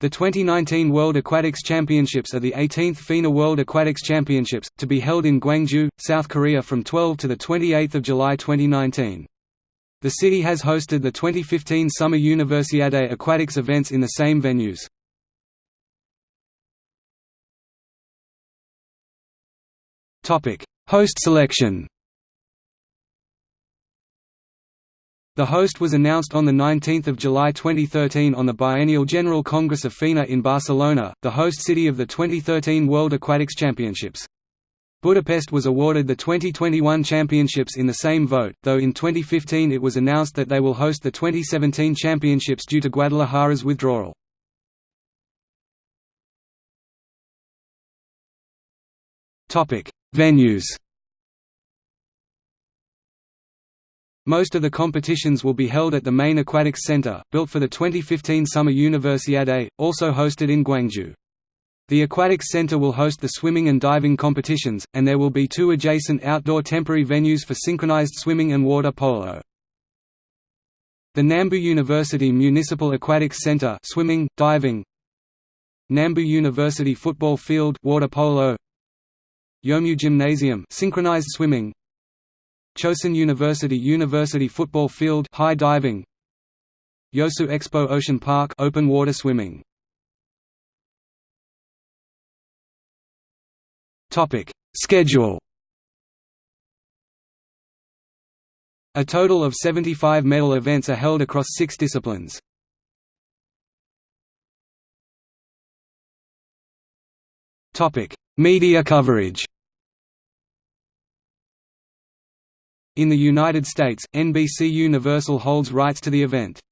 The 2019 World Aquatics Championships are the 18th FINA World Aquatics Championships, to be held in Gwangju, South Korea from 12 to 28 July 2019. The city has hosted the 2015 Summer Universiade Aquatics events in the same venues. Host selection The host was announced on 19 July 2013 on the Biennial General Congress of FINA in Barcelona, the host city of the 2013 World Aquatics Championships. Budapest was awarded the 2021 championships in the same vote, though in 2015 it was announced that they will host the 2017 championships due to Guadalajara's withdrawal. Venues Most of the competitions will be held at the main aquatics center, built for the 2015 Summer Universiade, also hosted in Gwangju. The aquatics center will host the swimming and diving competitions, and there will be two adjacent outdoor temporary venues for synchronized swimming and water polo. The Nambu University Municipal Aquatics Center swimming, diving Nambu University Football Field water polo Yeomju Gymnasium synchronized swimming Chosun University University Football Field high diving. Yeosu Expo Ocean Park open water swimming. Topic Schedule. A total of 75 medal events are held across six disciplines. Topic Media coverage In the United States, NBC Universal holds rights to the event.